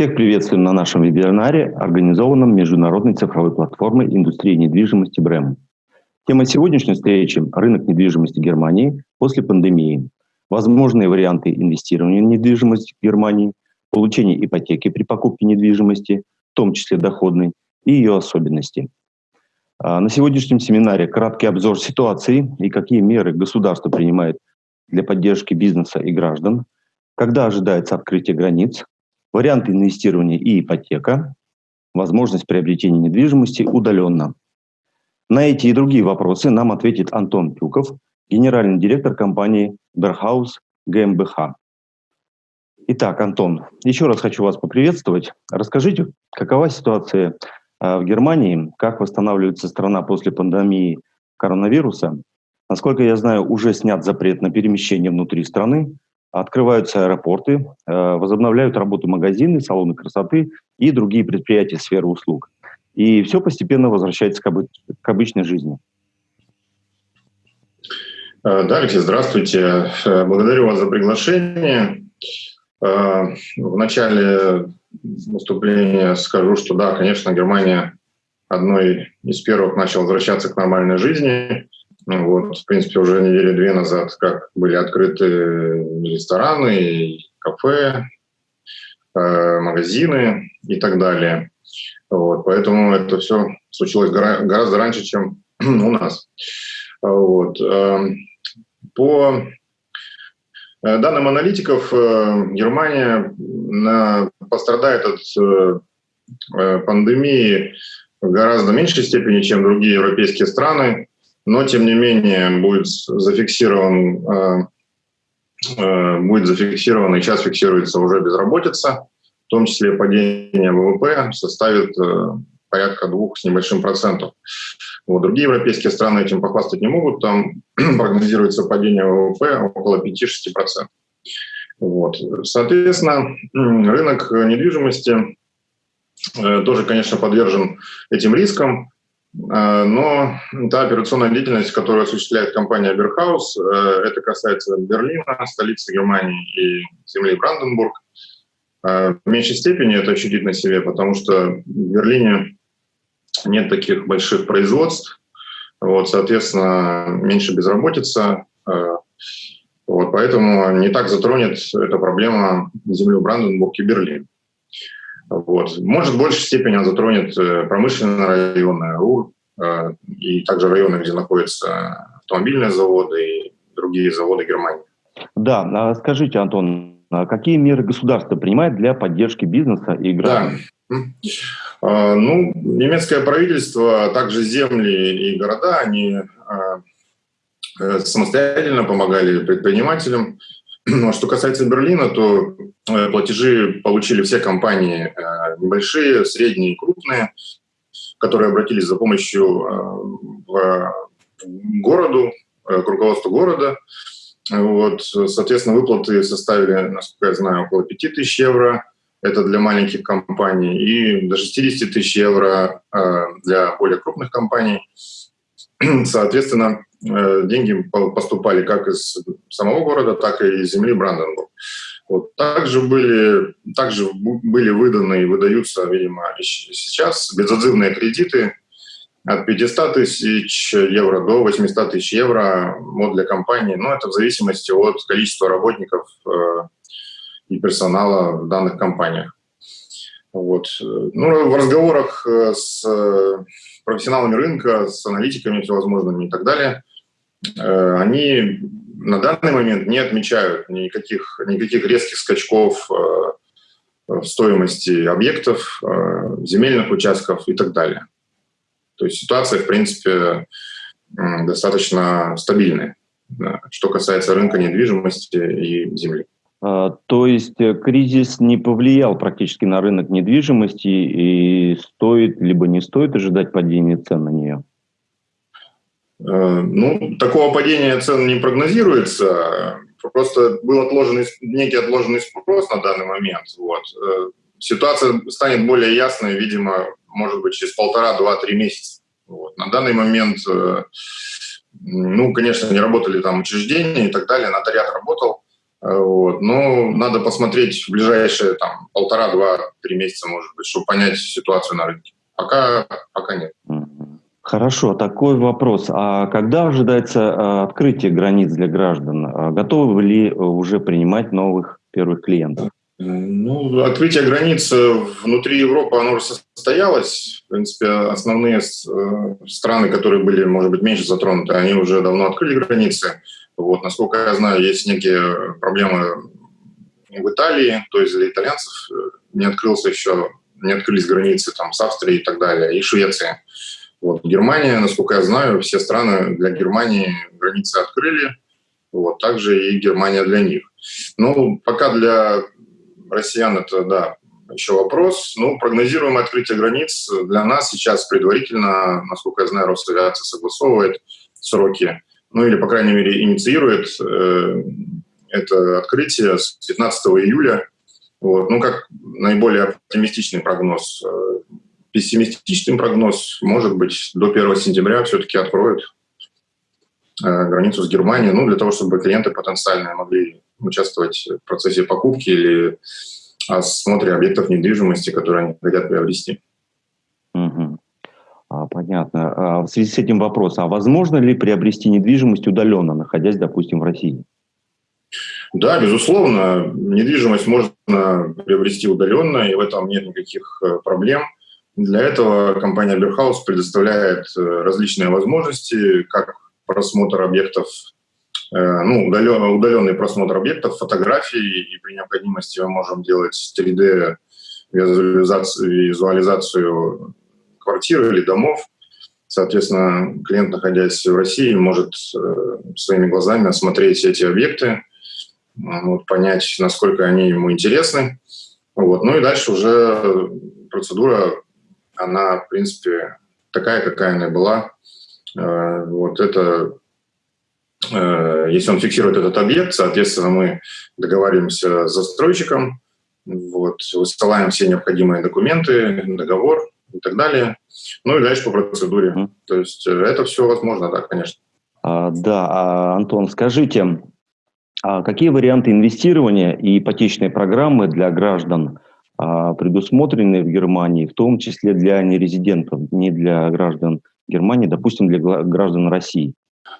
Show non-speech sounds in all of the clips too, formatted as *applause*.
Всех приветствуем на нашем вебинаре, организованном Международной цифровой платформой индустрии недвижимости БРЭМ. Тема сегодняшней встречи – рынок недвижимости Германии после пандемии. Возможные варианты инвестирования в недвижимость в Германии, получение ипотеки при покупке недвижимости, в том числе доходной, и ее особенности. А, на сегодняшнем семинаре краткий обзор ситуации и какие меры государство принимает для поддержки бизнеса и граждан, когда ожидается открытие границ, варианты инвестирования и ипотека, возможность приобретения недвижимости удаленно. На эти и другие вопросы нам ответит Антон Тюков, генеральный директор компании Берхаус ГМБХ. Итак, Антон, еще раз хочу вас поприветствовать. Расскажите, какова ситуация а, в Германии, как восстанавливается страна после пандемии коронавируса. Насколько я знаю, уже снят запрет на перемещение внутри страны, открываются аэропорты, а, возобновляют работу магазины, салоны красоты и другие предприятия сферы услуг. И все постепенно возвращается к, обы к обычной жизни. А, да, Алексей, здравствуйте. Э, благодарю вас за приглашение. В начале выступления скажу, что да, конечно, Германия одной из первых начала возвращаться к нормальной жизни. Ну, вот, в принципе, уже недели две назад, как были открыты рестораны, кафе, э, магазины и так далее. Вот, поэтому это все случилось гора гораздо раньше, чем *clears throat* у нас. Вот. Эм, по Э, данным аналитиков, э, Германия пострадает от э, пандемии в гораздо меньшей степени, чем другие европейские страны, но тем не менее будет зафиксирован, будет зафиксирован и сейчас фиксируется уже безработица, в том числе падение ВВП составит порядка двух с небольшим процентов. Вот. Другие европейские страны этим похвастать не могут, там *clears throat* прогнозируется падение ВВП около 5-6%. Вот. Соответственно, рынок недвижимости э, тоже, конечно, подвержен этим рискам, э, но та операционная деятельность, которую осуществляет компания Берхаус, э, это касается Берлина, столицы Германии и земли Бранденбург, в меньшей степени это ощутить на себе, потому что в Берлине нет таких больших производств, вот, соответственно, меньше безработица, э, вот, поэтому не так затронет эта проблема землю Бранденбург и Берлин. Вот. Может, в большей степени она затронет э, промышленные районы, РУР, э, и также районы, где находятся автомобильные заводы и другие заводы Германии. Да, а скажите, Антон, а какие меры государство принимает для поддержки бизнеса и граждан? Да. Ну, немецкое правительство, а также земли и города, они э, самостоятельно помогали предпринимателям. Ну, а что касается Берлина, то э, платежи получили все компании, э, небольшие, средние, крупные, которые обратились за помощью к городу, к руководству города. Вот, соответственно, выплаты составили, насколько я знаю, около 5000 евро это для маленьких компаний, и до 60 тысяч евро э, для более крупных компаний. *clears throat* Соответственно, э, деньги поступали как из самого города, так и из земли Бранденбург. Вот. Также, были, также были выданы и выдаются, видимо, сейчас безотзывные кредиты от 500 тысяч евро до 800 тысяч евро вот для компании. Но это в зависимости от количества работников э, и персонала в данных компаниях. Вот. Ну, в разговорах э, с профессионалами рынка, с аналитиками всевозможными и так далее, э, они на данный момент не отмечают никаких, никаких резких скачков в стоимости объектов, земельных участков и так далее. То есть ситуация, в принципе, достаточно стабильная, что касается рынка недвижимости и земли. А, то есть э, кризис не повлиял практически на рынок недвижимости и стоит либо не стоит ожидать падения цен на нее? Э, ну, такого падения цен не прогнозируется. Просто был отложенный, некий отложенный спрос на данный момент. Вот. Э, ситуация станет более ясной, видимо, может быть, через полтора, два, три месяца. Вот. На данный момент, ну, конечно, не работали там учреждения и так далее, нотариат работал, вот. Но надо посмотреть в ближайшие там, полтора, два, три месяца, может быть, чтобы понять ситуацию на рынке. Пока, пока нет. Хорошо, такой вопрос. А когда ожидается а, открытие границ для граждан? А готовы ли уже принимать новых первых клиентов? Ну, открытие границ внутри Европы, оно уже состоялось. В принципе, основные э, страны, которые были, может быть, меньше затронуты, они уже давно открыли границы. Вот, насколько я знаю, есть некие проблемы в Италии, то есть для итальянцев э, не открылся еще, не открылись границы там с Австрией и так далее, и Швеция. Вот, Германия, насколько я знаю, все страны для Германии границы открыли, вот, также и Германия для них. Ну, пока для россиян это, да, еще вопрос. Ну, прогнозируемое открытие границ для нас сейчас предварительно, насколько я знаю, Росавиация согласовывает сроки, ну или, по крайней мере, инициирует э, это открытие с 15 июля. Вот. Ну, как наиболее оптимистичный прогноз. Э, пессимистичный прогноз, может быть, до 1 сентября все-таки откроют э, границу с Германией, ну, для того, чтобы клиенты потенциальные могли участвовать в процессе покупки или осмотре объектов недвижимости, которые они хотят приобрести. Угу. А, понятно. А в связи с этим вопрос, а возможно ли приобрести недвижимость удаленно, находясь, допустим, в России? Да, безусловно, недвижимость можно приобрести удаленно, и в этом нет никаких э, проблем. Для этого компания Берхаус предоставляет э, различные возможности, как просмотр объектов ну, удаленный, удаленный просмотр объектов, фотографий, и при необходимости мы можем делать 3D визуализацию, визуализацию квартиры или домов. Соответственно, клиент, находясь в России, может э, своими глазами осмотреть эти объекты, вот, понять, насколько они ему интересны. Вот. Ну и дальше уже процедура, она, в принципе, такая, какая она была. Э, вот это Э, если он фиксирует этот объект, соответственно, мы договариваемся с застройщиком, вот, высылаем все необходимые документы, договор и так далее. Ну и дальше по процедуре. Mm. То есть э, это все возможно, да, конечно. А, да, а, Антон, скажите, а какие варианты инвестирования и ипотечной программы для граждан а, предусмотрены в Германии, в том числе для нерезидентов, не для граждан Германии, допустим, для граждан России?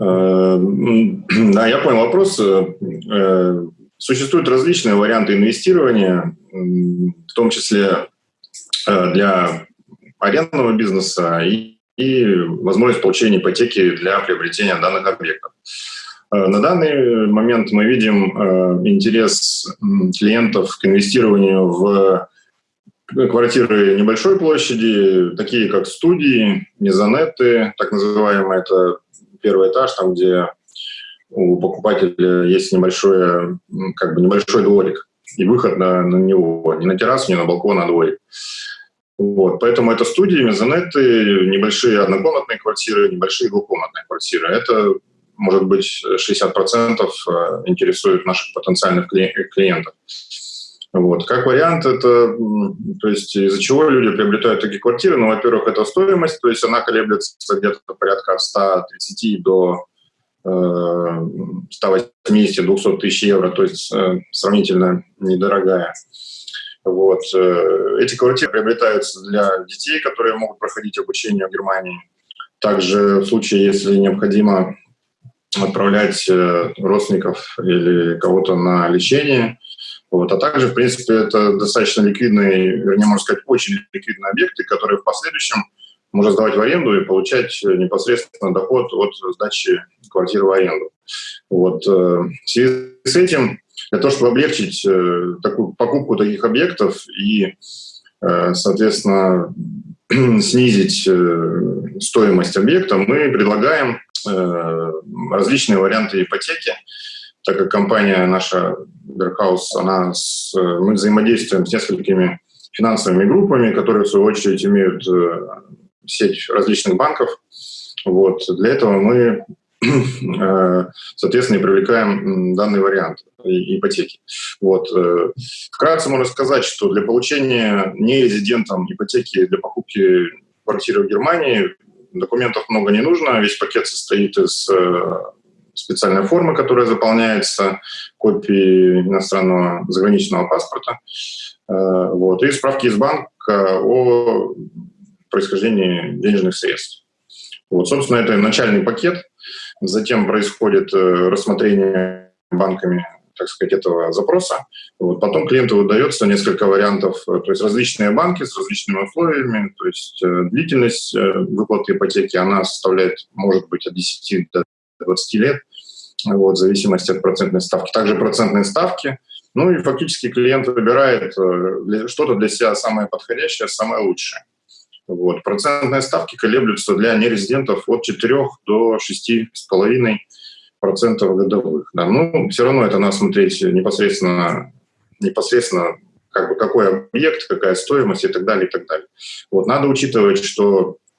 Э, *clears throat* да, я понял вопрос. Э, существуют различные варианты инвестирования, в том числе э, для арендного бизнеса и, и возможность получения ипотеки для приобретения данных объектов. На данный момент мы видим интерес клиентов к инвестированию в квартиры небольшой площади, такие как студии, мезонеты, так называемые, это первый этаж, там, где у покупателя есть небольшой, как бы небольшой дворик и выход на, на него, не на террасу, не на балкон, а дворик. Вот, поэтому это студии, мезонеты, небольшие однокомнатные квартиры, небольшие двухкомнатные квартиры. Это, может быть, 60% э, интересует наших потенциальных клиентов. Вот. Как вариант, это, то есть из-за чего люди приобретают такие квартиры? Ну, во-первых, это стоимость, то есть она колеблется где-то порядка от 130 до 180-200 тысяч евро, то есть э, сравнительно недорогая. Вот. Э, эти квартиры приобретаются для детей, которые могут проходить обучение в Германии. Также в случае, если необходимо отправлять э, родственников или кого-то на лечение – вот. А также, в принципе, это достаточно ликвидные, вернее, можно сказать, очень ликвидные объекты, которые в последующем можно сдавать в аренду и получать непосредственно доход от сдачи квартиры в аренду. Вот. Э, в связи с этим, для того, чтобы облегчить э, такую покупку таких объектов и, э, соответственно, *clears throat* снизить стоимость объекта, мы предлагаем различные варианты ипотеки, так как компания наша Берхаус, она с, мы взаимодействуем с несколькими финансовыми группами, которые в свою очередь имеют э, сеть различных банков. Вот. Для этого мы, э, соответственно, и привлекаем данный вариант ипотеки. Вот. Э, вкратце можно сказать, что для получения нерезидентам ипотеки для покупки квартиры в Германии документов много не нужно, весь пакет состоит из специальная форма, которая заполняется, копии иностранного заграничного паспорта, вот, и справки из банка о происхождении денежных средств. Вот, собственно, это начальный пакет. Затем происходит рассмотрение банками так сказать, этого запроса. Вот. Потом клиенту выдается несколько вариантов, э, то есть различные банки с различными условиями, то есть э, длительность э, выплаты ипотеки, она составляет, может быть, от 10 до 20 лет, вот, в зависимости от процентной ставки. Также процентные ставки, ну и фактически клиент выбирает что-то для себя самое подходящее, самое лучшее. Вот. Процентные ставки колеблются для нерезидентов от 4 до 6,5% процентов годовых. Да. Ну, все равно это надо смотреть непосредственно, непосредственно как бы какой объект, какая стоимость и так далее, и так далее. Вот, надо учитывать, что э,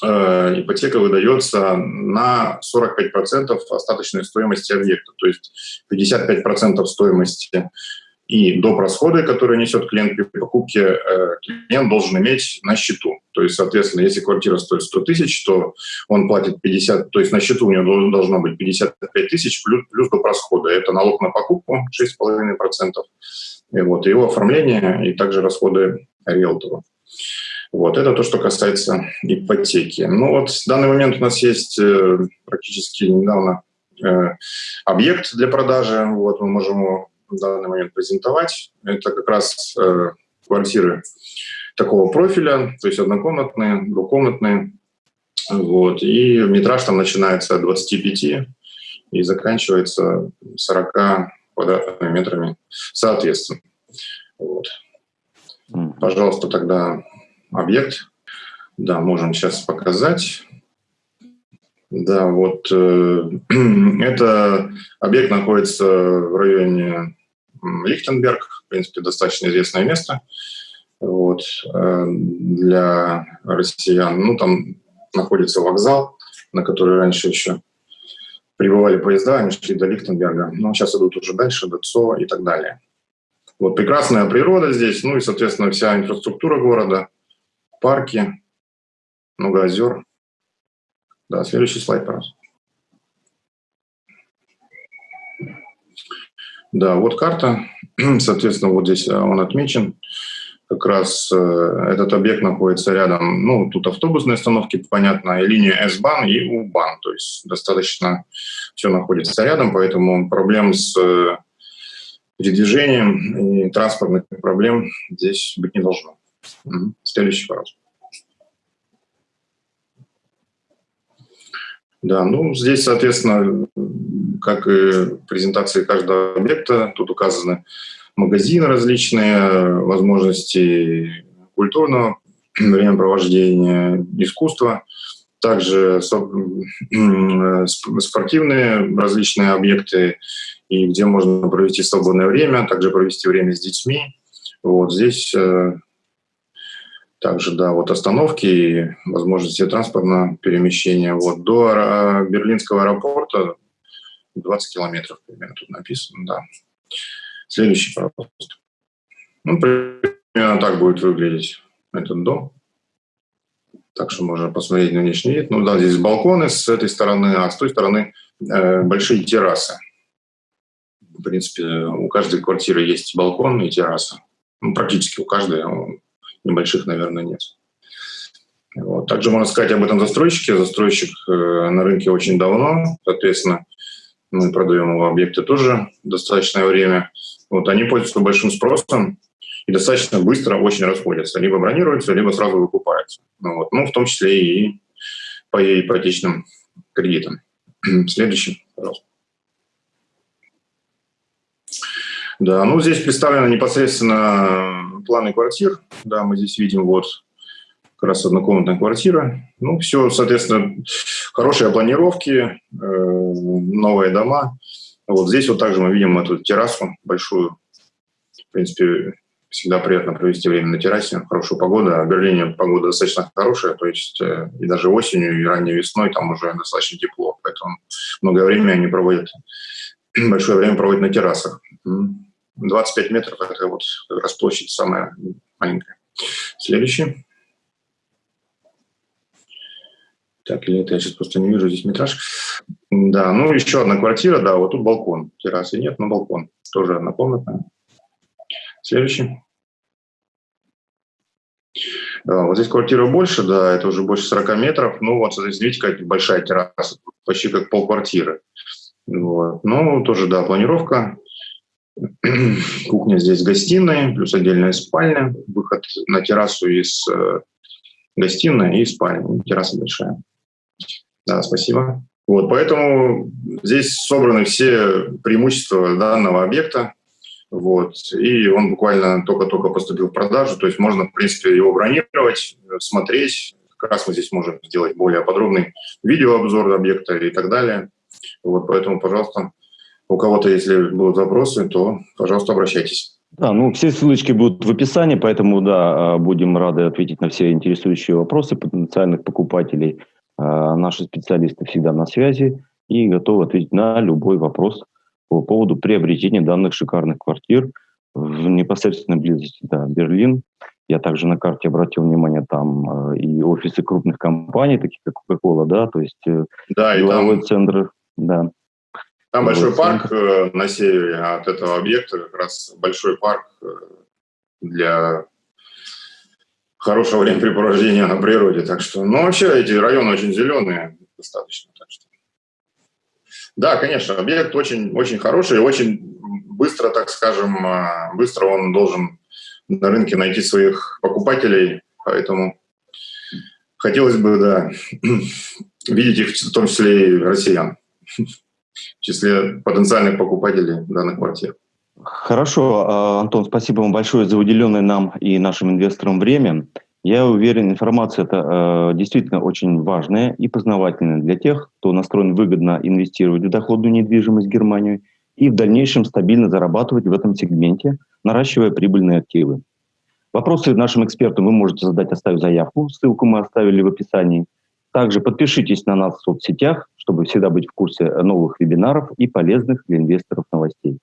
ипотека выдается на 45% остаточной стоимости объекта, то есть 55% стоимости и доп. расходы, которые несет клиент при покупке, э, клиент должен иметь на счету. То есть, соответственно, если квартира стоит 100 тысяч, то он платит 50, то есть на счету у него должно быть 55 тысяч плюс, плюс доп. расходы. Это налог на покупку 6,5%, и вот, его оформление и также расходы риэлтору. Вот, это то, что касается ипотеки. Ну вот в данный момент у нас есть э, практически недавно э, объект для продажи. Вот мы можем его в данный момент презентовать. Это как раз э, квартиры такого профиля, то есть однокомнатные, двухкомнатные. Вот. И метраж там начинается от 25 и заканчивается 40 квадратными метрами соответственно. Вот. Пожалуйста, тогда объект. Да, можем сейчас показать. Да, вот э, *clears throat* это объект находится в районе Лихтенберг, в принципе, достаточно известное место вот, э, для россиян. Ну, там находится вокзал, на который раньше еще прибывали поезда, они шли до Лихтенберга, но сейчас идут уже дальше, до ЦО и так далее. Вот прекрасная природа здесь, ну и, соответственно, вся инфраструктура города, парки, много озер. Да, следующий слайд, пожалуйста. Да, вот карта. *clears throat* Соответственно, вот здесь а, он отмечен. Как раз э, этот объект находится рядом, ну, тут автобусные остановки, понятно, и линия S-бан и U-бан, то есть достаточно все находится рядом, поэтому проблем с э, передвижением и транспортных проблем здесь быть не должно. Следующий, пожалуйста. Да, ну здесь, соответственно, как и презентации каждого объекта, тут указаны магазины различные, возможности культурного *clears throat* времяпровождения, искусства, также спортивные различные объекты, и где можно провести свободное время, также провести время с детьми. Вот здесь э, также, да, вот остановки и возможности транспортного перемещения. Вот до Берлинского аэропорта 20 километров примерно тут написано, да. Следующий, пожалуйста. Ну, примерно так будет выглядеть этот дом. Так что можно посмотреть на внешний вид. Ну да, здесь балконы с этой стороны, а с той стороны э, большие террасы. В принципе, у каждой квартиры есть балкон и терраса. Ну, практически у каждой, небольших, наверное, нет. Вот. Также можно сказать об этом застройщике. Застройщик э, на рынке очень давно, соответственно, мы продаем его объекты тоже достаточное время. Вот, они пользуются большим спросом и достаточно быстро очень расходятся. Либо бронируются, либо сразу выкупаются. Ну, вот, ну в том числе и по ипотечным кредитам. *clears throat* Следующий, пожалуйста. Да, ну здесь представлены непосредственно планы квартир. Да, мы здесь видим вот как раз однокомнатная квартира. Ну, все, соответственно, хорошие планировки, э, новые дома. Вот здесь вот также мы видим эту террасу большую. В принципе, всегда приятно провести время на террасе, хорошая погода. В Берлине погода достаточно хорошая, то есть э, и даже осенью, и ранней весной там уже достаточно тепло, поэтому много времени они проводят, *clears throat* большое время проводят на террасах. 25 метров – это вот как раз площадь самая маленькая. Следующий. Так, или это я сейчас просто не вижу здесь метраж. Да, ну еще одна квартира, да, вот тут балкон. Террасы нет, но балкон. Тоже однокомнатная. Следующий. Да, вот здесь квартира больше, да, это уже больше 40 метров. Ну вот, здесь видите, какая большая терраса, почти как полквартиры. Вот. Ну, тоже, да, планировка. *clears throat* Кухня здесь гостиная, плюс отдельная спальня. Выход на террасу из э, гостиной и спальни. Терраса большая. Да, спасибо. Вот, поэтому здесь собраны все преимущества данного объекта. Вот, и он буквально только-только поступил в продажу, то есть можно, в принципе, его бронировать, смотреть. Как раз мы здесь можем сделать более подробный видеообзор объекта и так далее. Вот, поэтому, пожалуйста, у кого-то, если будут вопросы, то, пожалуйста, обращайтесь. Да, ну все ссылочки будут в описании, поэтому, да, а, будем рады ответить на все интересующие вопросы потенциальных покупателей. А, наши специалисты всегда на связи и готовы ответить на любой вопрос по поводу приобретения данных шикарных квартир в непосредственной близости, да, Берлин. Я также на карте обратил внимание, там а, и офисы крупных компаний, таких как Coca-Cola, да, то есть э, да, деловой там... центр, да. Там большой парк э, на севере от этого объекта, как раз большой парк э, для хорошего времяпрепровождения на природе. Так что, ну, вообще эти районы очень зеленые достаточно. Так что. Да, конечно, объект очень, очень хороший, очень быстро, так скажем, э, быстро он должен на рынке найти своих покупателей, поэтому хотелось бы, да, *clears throat* видеть их в том числе и россиян *laughs* в числе потенциальных покупателей данных квартир. Хорошо, а, Антон, спасибо вам большое за уделенное нам и нашим инвесторам время. Я уверен, информация это э, действительно очень важная и познавательная для тех, кто настроен выгодно инвестировать в доходную недвижимость в Германию и в дальнейшем стабильно зарабатывать в этом сегменте, наращивая прибыльные активы. Вопросы нашим экспертам вы можете задать, оставив заявку. Ссылку мы оставили в описании. Также подпишитесь на нас в соцсетях, чтобы всегда быть в курсе новых вебинаров и полезных для инвесторов новостей.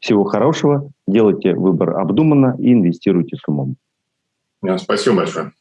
Всего хорошего, делайте выбор обдуманно и инвестируйте с умом. Спасибо большое.